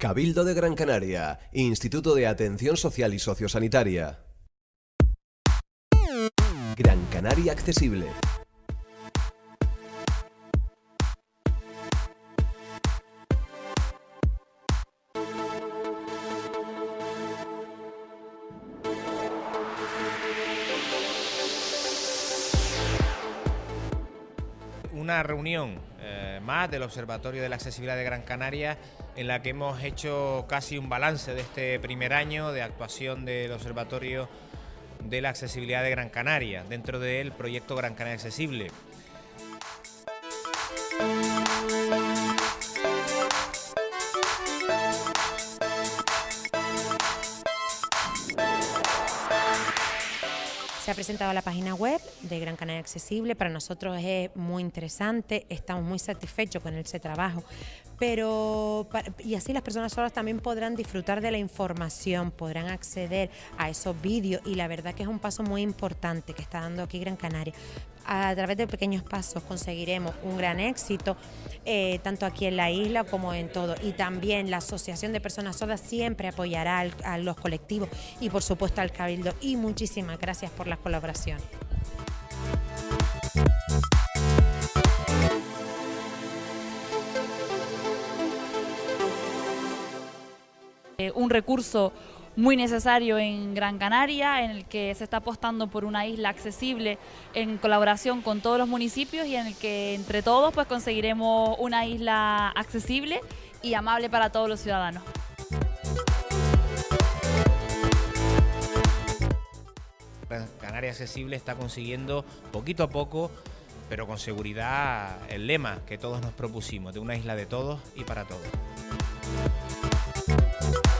Cabildo de Gran Canaria, Instituto de Atención Social y Sociosanitaria. Gran Canaria Accesible. Una reunión eh, más del Observatorio de la Accesibilidad de Gran Canaria en la que hemos hecho casi un balance de este primer año de actuación del Observatorio de la Accesibilidad de Gran Canaria dentro del proyecto Gran Canaria Accesible. Se ha presentado la página web de Gran Canaria Accesible, para nosotros es muy interesante, estamos muy satisfechos con ese trabajo, pero y así las personas solas también podrán disfrutar de la información, podrán acceder a esos vídeos y la verdad que es un paso muy importante que está dando aquí Gran Canaria. A través de pequeños pasos conseguiremos un gran éxito, eh, tanto aquí en la isla como en todo. Y también la Asociación de Personas Sordas siempre apoyará a los colectivos y por supuesto al Cabildo. Y muchísimas gracias por la colaboración. Eh, un recurso muy necesario en Gran Canaria, en el que se está apostando por una isla accesible en colaboración con todos los municipios y en el que entre todos pues conseguiremos una isla accesible y amable para todos los ciudadanos. Gran Canaria Accesible está consiguiendo poquito a poco, pero con seguridad, el lema que todos nos propusimos, de una isla de todos y para todos. Thank you